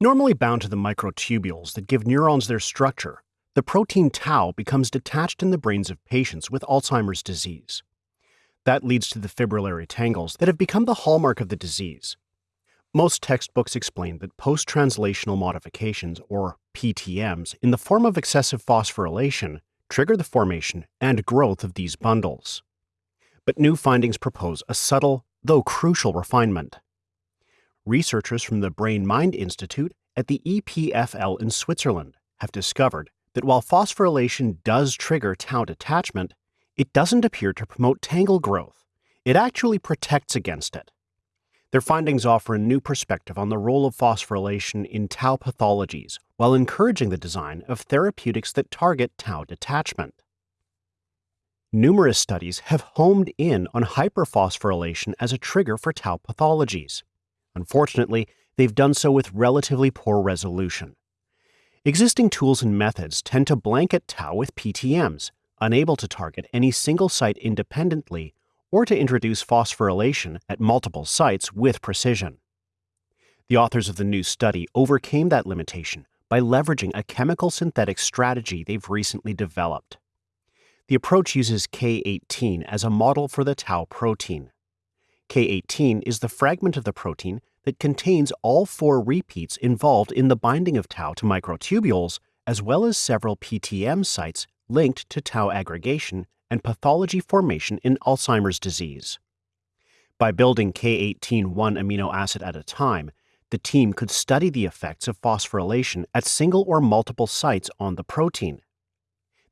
Normally bound to the microtubules that give neurons their structure, the protein tau becomes detached in the brains of patients with Alzheimer's disease. That leads to the fibrillary tangles that have become the hallmark of the disease. Most textbooks explain that post translational modifications, or PTMs, in the form of excessive phosphorylation trigger the formation and growth of these bundles. But new findings propose a subtle, though crucial refinement. Researchers from the Brain Mind Institute at the EPFL in Switzerland have discovered that while phosphorylation does trigger tau detachment, it doesn't appear to promote tangle growth. It actually protects against it. Their findings offer a new perspective on the role of phosphorylation in tau pathologies while encouraging the design of therapeutics that target tau detachment. Numerous studies have homed in on hyperphosphorylation as a trigger for tau pathologies. Unfortunately, they've done so with relatively poor resolution. Existing tools and methods tend to blanket tau with PTMs, unable to target any single site independently or to introduce phosphorylation at multiple sites with precision. The authors of the new study overcame that limitation by leveraging a chemical synthetic strategy they've recently developed. The approach uses K18 as a model for the tau protein. K18 is the fragment of the protein that contains all four repeats involved in the binding of tau to microtubules, as well as several PTM sites linked to tau aggregation and pathology formation in Alzheimer's disease. By building K18 one amino acid at a time, the team could study the effects of phosphorylation at single or multiple sites on the protein.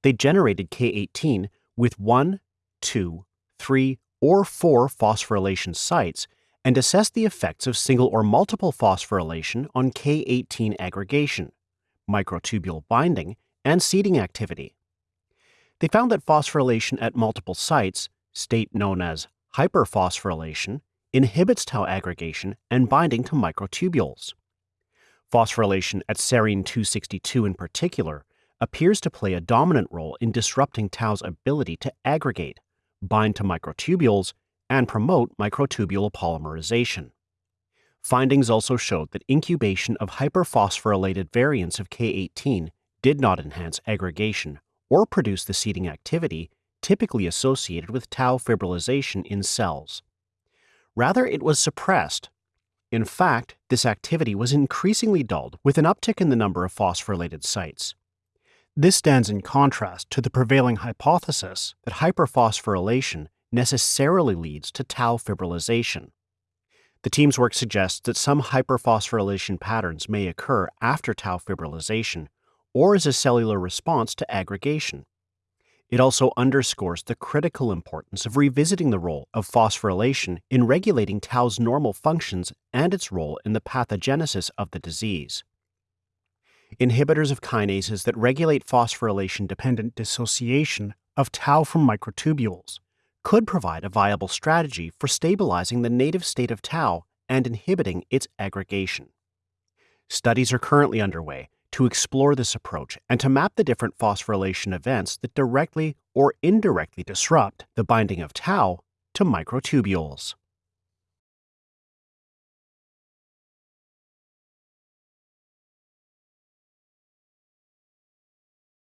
They generated K18 with one, two, three, or four phosphorylation sites and assessed the effects of single or multiple phosphorylation on K18 aggregation, microtubule binding, and seeding activity. They found that phosphorylation at multiple sites, state known as hyperphosphorylation, inhibits tau aggregation and binding to microtubules. Phosphorylation at serine 262 in particular appears to play a dominant role in disrupting tau's ability to aggregate, bind to microtubules, and promote microtubule polymerization. Findings also showed that incubation of hyperphosphorylated variants of K18 did not enhance aggregation or produce the seeding activity typically associated with tau fibrillation in cells. Rather, it was suppressed. In fact, this activity was increasingly dulled with an uptick in the number of phosphorylated sites. This stands in contrast to the prevailing hypothesis that hyperphosphorylation necessarily leads to tau fibrillation. The team's work suggests that some hyperphosphorylation patterns may occur after tau fibrillation or as a cellular response to aggregation. It also underscores the critical importance of revisiting the role of phosphorylation in regulating tau's normal functions and its role in the pathogenesis of the disease. Inhibitors of kinases that regulate phosphorylation dependent dissociation of tau from microtubules could provide a viable strategy for stabilizing the native state of tau and inhibiting its aggregation. Studies are currently underway to explore this approach and to map the different phosphorylation events that directly or indirectly disrupt the binding of tau to microtubules.